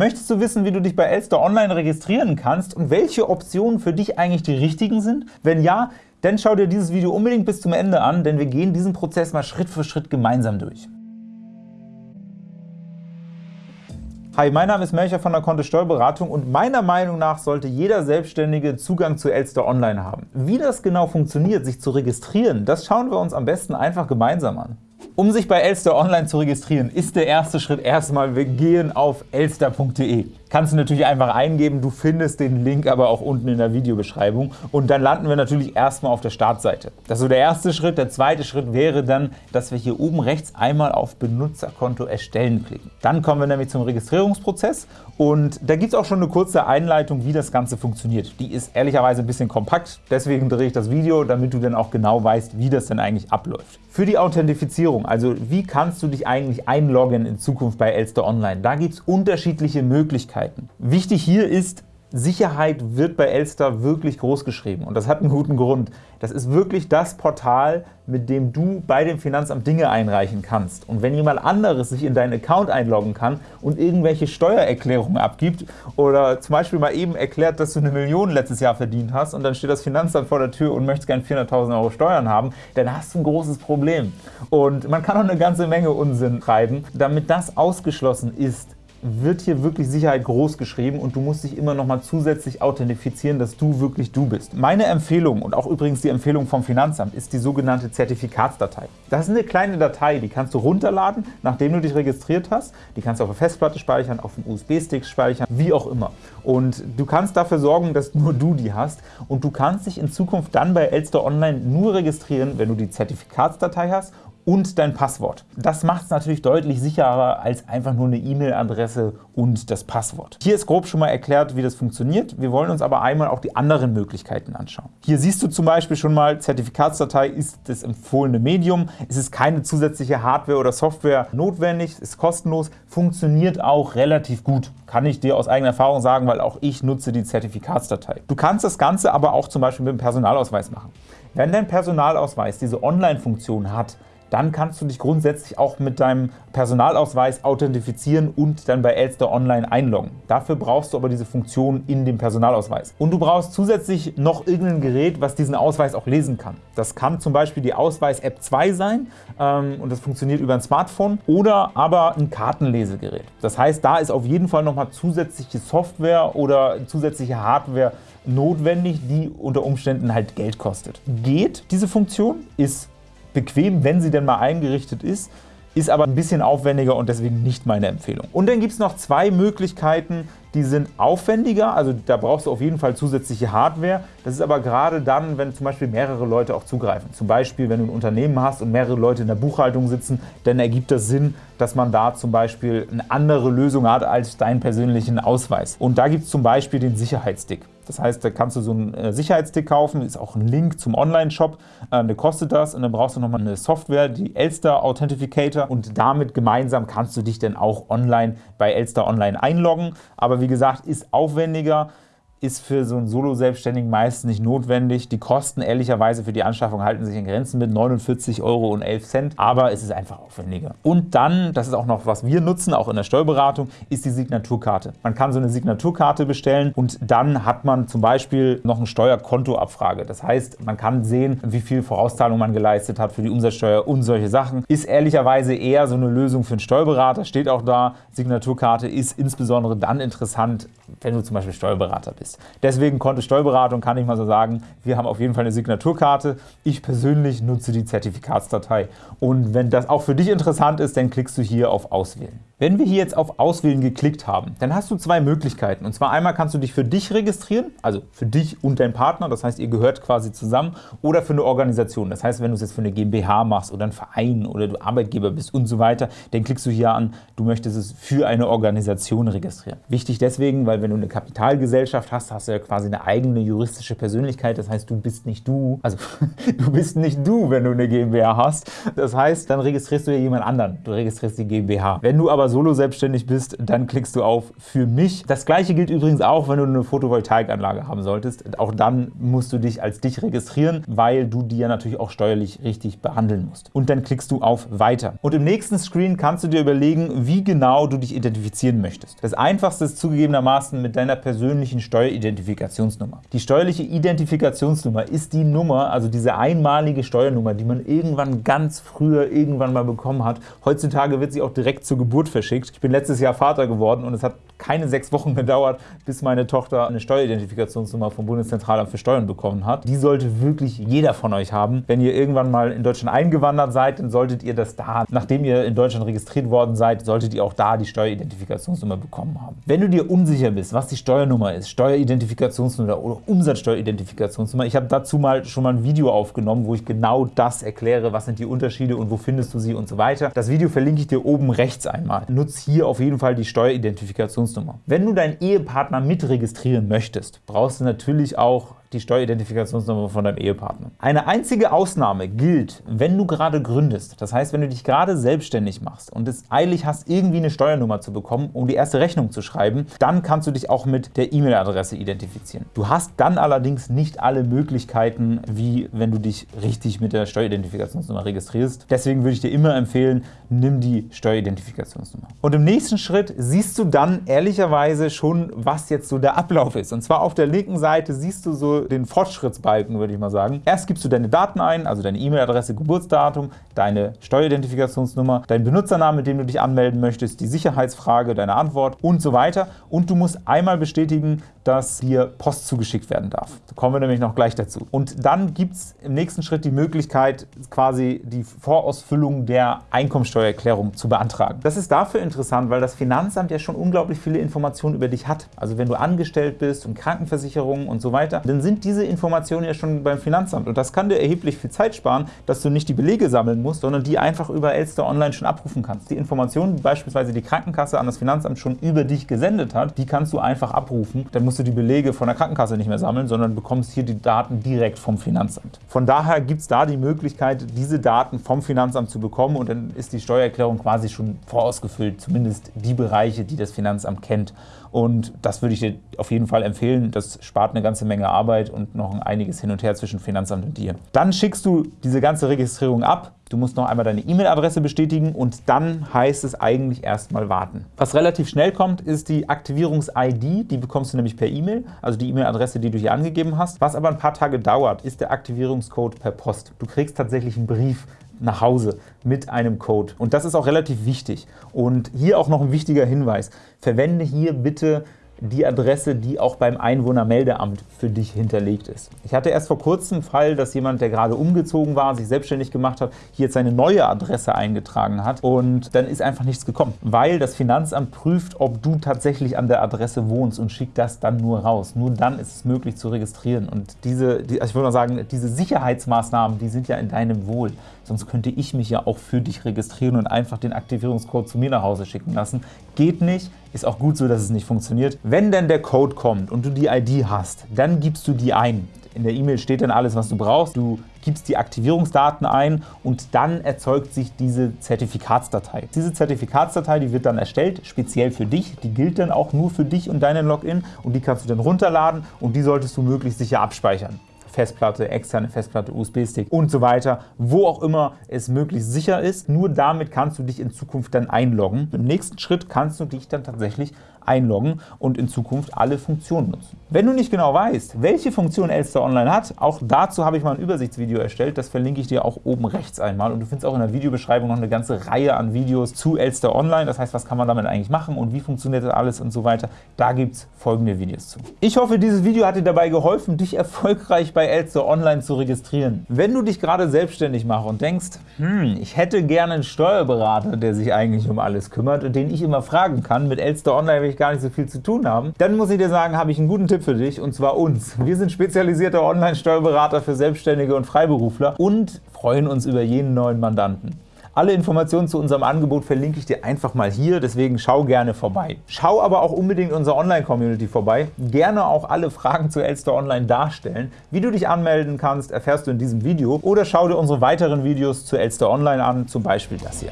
Möchtest du wissen, wie du dich bei Elster Online registrieren kannst und welche Optionen für dich eigentlich die richtigen sind? Wenn ja, dann schau dir dieses Video unbedingt bis zum Ende an, denn wir gehen diesen Prozess mal Schritt für Schritt gemeinsam durch. Hi, mein Name ist Melcher von der Kontist Steuerberatung und meiner Meinung nach sollte jeder Selbstständige Zugang zu Elster Online haben. Wie das genau funktioniert, sich zu registrieren, das schauen wir uns am besten einfach gemeinsam an. Um sich bei Elster Online zu registrieren, ist der erste Schritt erstmal, wir gehen auf elster.de. Kannst du natürlich einfach eingeben, du findest den Link aber auch unten in der Videobeschreibung und dann landen wir natürlich erstmal auf der Startseite. Das ist so der erste Schritt. Der zweite Schritt wäre dann, dass wir hier oben rechts einmal auf Benutzerkonto erstellen klicken. Dann kommen wir nämlich zum Registrierungsprozess und da gibt es auch schon eine kurze Einleitung, wie das Ganze funktioniert. Die ist ehrlicherweise ein bisschen kompakt, deswegen drehe ich das Video, damit du dann auch genau weißt, wie das denn eigentlich abläuft. Für die Authentifizierung, also wie kannst du dich eigentlich einloggen in Zukunft bei Elster Online, da gibt es unterschiedliche Möglichkeiten. Wichtig hier ist, Sicherheit wird bei Elster wirklich groß geschrieben und das hat einen guten Grund. Das ist wirklich das Portal, mit dem du bei dem Finanzamt Dinge einreichen kannst. Und wenn jemand anderes sich in deinen Account einloggen kann und irgendwelche Steuererklärungen abgibt oder zum Beispiel mal eben erklärt, dass du eine Million letztes Jahr verdient hast und dann steht das Finanzamt vor der Tür und möchtest gerne 400.000 Euro Steuern haben, dann hast du ein großes Problem. Und man kann auch eine ganze Menge Unsinn treiben. Damit das ausgeschlossen ist, wird hier wirklich Sicherheit groß geschrieben und du musst dich immer noch mal zusätzlich authentifizieren, dass du wirklich du bist. Meine Empfehlung und auch übrigens die Empfehlung vom Finanzamt ist die sogenannte Zertifikatsdatei. Das ist eine kleine Datei, die kannst du runterladen, nachdem du dich registriert hast. Die kannst du auf der Festplatte speichern, auf dem USB-Stick speichern, wie auch immer. Und du kannst dafür sorgen, dass nur du die hast und du kannst dich in Zukunft dann bei Elster Online nur registrieren, wenn du die Zertifikatsdatei hast und dein Passwort. Das macht es natürlich deutlich sicherer als einfach nur eine E-Mail-Adresse und das Passwort. Hier ist grob schon mal erklärt, wie das funktioniert. Wir wollen uns aber einmal auch die anderen Möglichkeiten anschauen. Hier siehst du zum Beispiel schon mal, Zertifikatsdatei ist das empfohlene Medium. Es ist keine zusätzliche Hardware oder Software notwendig, ist kostenlos, funktioniert auch relativ gut. Kann ich dir aus eigener Erfahrung sagen, weil auch ich nutze die Zertifikatsdatei. Du kannst das Ganze aber auch zum Beispiel mit dem Personalausweis machen. Wenn dein Personalausweis diese Online-Funktion hat, dann kannst du dich grundsätzlich auch mit deinem Personalausweis authentifizieren und dann bei Elster Online einloggen. Dafür brauchst du aber diese Funktion in dem Personalausweis. Und du brauchst zusätzlich noch irgendein Gerät, was diesen Ausweis auch lesen kann. Das kann zum Beispiel die Ausweis-App 2 sein ähm, und das funktioniert über ein Smartphone oder aber ein Kartenlesegerät. Das heißt, da ist auf jeden Fall nochmal zusätzliche Software oder zusätzliche Hardware notwendig, die unter Umständen halt Geld kostet. Geht diese Funktion, ist bequem, wenn sie denn mal eingerichtet ist, ist aber ein bisschen aufwendiger und deswegen nicht meine Empfehlung. Und dann gibt es noch zwei Möglichkeiten, die sind aufwendiger, also da brauchst du auf jeden Fall zusätzliche Hardware. Das ist aber gerade dann, wenn zum Beispiel mehrere Leute auch zugreifen. Zum Beispiel, wenn du ein Unternehmen hast und mehrere Leute in der Buchhaltung sitzen, dann ergibt das Sinn, dass man da zum Beispiel eine andere Lösung hat als deinen persönlichen Ausweis. Und da gibt es zum Beispiel den Sicherheitsstick. Das heißt, da kannst du so einen äh, Sicherheitsstick kaufen, ist auch ein Link zum Online-Shop, ähm, der kostet das und dann brauchst du nochmal eine Software, die Elster Authentificator und damit gemeinsam kannst du dich dann auch online bei Elster Online einloggen. Aber wie gesagt, ist aufwendiger, ist für so einen Solo-Selbstständigen meist nicht notwendig. Die Kosten ehrlicherweise für die Anschaffung halten sich in Grenzen mit 49,11 Euro, aber es ist einfach aufwendiger. Und dann, das ist auch noch, was wir nutzen, auch in der Steuerberatung, ist die Signaturkarte. Man kann so eine Signaturkarte bestellen und dann hat man zum Beispiel noch eine Steuerkontoabfrage. Das heißt, man kann sehen, wie viel Vorauszahlung man geleistet hat für die Umsatzsteuer und solche Sachen. Ist ehrlicherweise eher so eine Lösung für einen Steuerberater, steht auch da. Signaturkarte ist insbesondere dann interessant, wenn du zum Beispiel Steuerberater bist ist. Deswegen konnte Steuerberatung, kann ich mal so sagen, wir haben auf jeden Fall eine Signaturkarte. Ich persönlich nutze die Zertifikatsdatei. Und wenn das auch für dich interessant ist, dann klickst du hier auf Auswählen. Wenn wir hier jetzt auf Auswählen geklickt haben, dann hast du zwei Möglichkeiten. Und zwar einmal kannst du dich für dich registrieren, also für dich und deinen Partner, das heißt, ihr gehört quasi zusammen, oder für eine Organisation. Das heißt, wenn du es jetzt für eine GmbH machst oder einen Verein oder du Arbeitgeber bist und so weiter, dann klickst du hier an, du möchtest es für eine Organisation registrieren. Wichtig deswegen, weil wenn du eine Kapitalgesellschaft hast, hast, hast du ja quasi eine eigene juristische Persönlichkeit. Das heißt, du bist nicht du, also du bist nicht du, wenn du eine GmbH hast. Das heißt, dann registrierst du ja jemand anderen. Du registrierst die GmbH. Wenn du aber solo selbstständig bist, dann klickst du auf für mich. Das gleiche gilt übrigens auch, wenn du eine Photovoltaikanlage haben solltest. Auch dann musst du dich als dich registrieren, weil du die ja natürlich auch steuerlich richtig behandeln musst. Und dann klickst du auf Weiter. Und im nächsten Screen kannst du dir überlegen, wie genau du dich identifizieren möchtest. Das einfachste ist zugegebenermaßen mit deiner persönlichen Steueridentifikationsnummer. Die steuerliche Identifikationsnummer ist die Nummer, also diese einmalige Steuernummer, die man irgendwann ganz früher irgendwann mal bekommen hat. Heutzutage wird sie auch direkt zur Geburt verschickt. Ich bin letztes Jahr Vater geworden und es hat keine sechs Wochen gedauert, bis meine Tochter eine Steueridentifikationsnummer vom Bundeszentralamt für Steuern bekommen hat. Die sollte wirklich jeder von euch haben. Wenn ihr irgendwann mal in Deutschland eingewandert seid, dann solltet ihr das da, nachdem ihr in Deutschland registriert worden seid, solltet ihr auch da die Steueridentifikationsnummer bekommen haben. Wenn du dir unsicher bist, was die Steuernummer ist, Steueridentifikationsnummer oder Umsatzsteueridentifikationsnummer, ich habe dazu mal schon mal ein Video aufgenommen, wo ich genau das erkläre, was sind die Unterschiede und wo findest du sie und so weiter. Das Video verlinke ich dir oben rechts einmal. Nutz hier auf jeden Fall die Steueridentifikationsnummer Identifikationsnummer. Wenn du deinen Ehepartner mitregistrieren möchtest, brauchst du natürlich auch die Steueridentifikationsnummer von deinem Ehepartner. Eine einzige Ausnahme gilt, wenn du gerade gründest. Das heißt, wenn du dich gerade selbstständig machst und es eilig hast, irgendwie eine Steuernummer zu bekommen, um die erste Rechnung zu schreiben, dann kannst du dich auch mit der E-Mail-Adresse identifizieren. Du hast dann allerdings nicht alle Möglichkeiten, wie wenn du dich richtig mit der Steueridentifikationsnummer registrierst. Deswegen würde ich dir immer empfehlen, nimm die Steueridentifikationsnummer. Und im nächsten Schritt siehst du dann ehrlicherweise schon, was jetzt so der Ablauf ist. Und zwar auf der linken Seite siehst du so den Fortschrittsbalken, würde ich mal sagen. Erst gibst du deine Daten ein, also deine E-Mail-Adresse, Geburtsdatum, deine Steueridentifikationsnummer, deinen Benutzernamen, mit dem du dich anmelden möchtest, die Sicherheitsfrage, deine Antwort und so weiter. Und du musst einmal bestätigen, dass dir Post zugeschickt werden darf. Da kommen wir nämlich noch gleich dazu. Und dann gibt es im nächsten Schritt die Möglichkeit, quasi die Vorausfüllung der Einkommensteuererklärung zu beantragen. Das ist dafür interessant, weil das Finanzamt ja schon unglaublich viele Informationen über dich hat. Also wenn du angestellt bist und Krankenversicherungen und so weiter, dann sind diese Informationen ja schon beim Finanzamt. Und das kann dir erheblich viel Zeit sparen, dass du nicht die Belege sammeln musst, sondern die einfach über Elster Online schon abrufen kannst. Die Informationen, die beispielsweise die Krankenkasse an das Finanzamt schon über dich gesendet hat, die kannst du einfach abrufen. Dann musst du die Belege von der Krankenkasse nicht mehr sammeln, sondern bekommst hier die Daten direkt vom Finanzamt. Von daher gibt es da die Möglichkeit, diese Daten vom Finanzamt zu bekommen und dann ist die Steuererklärung quasi schon vorausgefüllt, zumindest die Bereiche, die das Finanzamt kennt. Und das würde ich dir auf jeden Fall empfehlen. Das spart eine ganze Menge Arbeit und noch ein einiges hin und her zwischen Finanzamt und dir. Dann schickst du diese ganze Registrierung ab. Du musst noch einmal deine E-Mail-Adresse bestätigen und dann heißt es eigentlich erstmal warten. Was relativ schnell kommt, ist die Aktivierungs-ID. Die bekommst du nämlich per E-Mail, also die E-Mail-Adresse, die du hier angegeben hast. Was aber ein paar Tage dauert, ist der Aktivierungscode per Post. Du kriegst tatsächlich einen Brief nach Hause mit einem Code. Und das ist auch relativ wichtig. Und hier auch noch ein wichtiger Hinweis. Verwende hier bitte die Adresse, die auch beim Einwohnermeldeamt für dich hinterlegt ist. Ich hatte erst vor kurzem einen Fall, dass jemand, der gerade umgezogen war, sich selbstständig gemacht hat, hier jetzt seine neue Adresse eingetragen hat und dann ist einfach nichts gekommen, weil das Finanzamt prüft, ob du tatsächlich an der Adresse wohnst und schickt das dann nur raus. Nur dann ist es möglich zu registrieren und diese, die, also ich würde mal sagen, diese Sicherheitsmaßnahmen, die sind ja in deinem Wohl. Sonst könnte ich mich ja auch für dich registrieren und einfach den Aktivierungscode zu mir nach Hause schicken lassen. Geht nicht, ist auch gut so, dass es nicht funktioniert. Wenn denn der Code kommt und du die ID hast, dann gibst du die ein. In der E-Mail steht dann alles, was du brauchst. Du gibst die Aktivierungsdaten ein und dann erzeugt sich diese Zertifikatsdatei. Diese Zertifikatsdatei, die wird dann erstellt, speziell für dich. Die gilt dann auch nur für dich und deinen Login und die kannst du dann runterladen und die solltest du möglichst sicher abspeichern. Festplatte, externe Festplatte, USB-Stick und so weiter, wo auch immer es möglichst sicher ist. Nur damit kannst du dich in Zukunft dann einloggen. Im nächsten Schritt kannst du dich dann tatsächlich einloggen und in Zukunft alle Funktionen nutzen. Wenn du nicht genau weißt, welche Funktion Elster Online hat, auch dazu habe ich mal ein Übersichtsvideo erstellt, das verlinke ich dir auch oben rechts einmal und du findest auch in der Videobeschreibung noch eine ganze Reihe an Videos zu Elster Online, das heißt, was kann man damit eigentlich machen und wie funktioniert das alles und so weiter. Da gibt es folgende Videos zu. Ich hoffe, dieses Video hat dir dabei geholfen, dich erfolgreich bei Elster Online zu registrieren. Wenn du dich gerade selbstständig machst und denkst, hm, ich hätte gerne einen Steuerberater, der sich eigentlich um alles kümmert und den ich immer fragen kann, mit Elster Online will ich gar nicht so viel zu tun haben, dann muss ich dir sagen, habe ich einen guten Tipp für dich, und zwar uns. Wir sind spezialisierte Online-Steuerberater für Selbstständige und Freiberufler und freuen uns über jeden neuen Mandanten. Alle Informationen zu unserem Angebot verlinke ich dir einfach mal hier, deswegen schau gerne vorbei. Schau aber auch unbedingt unserer Online-Community vorbei, gerne auch alle Fragen zu Elster Online darstellen. Wie du dich anmelden kannst, erfährst du in diesem Video oder schau dir unsere weiteren Videos zu Elster Online an, zum Beispiel das hier.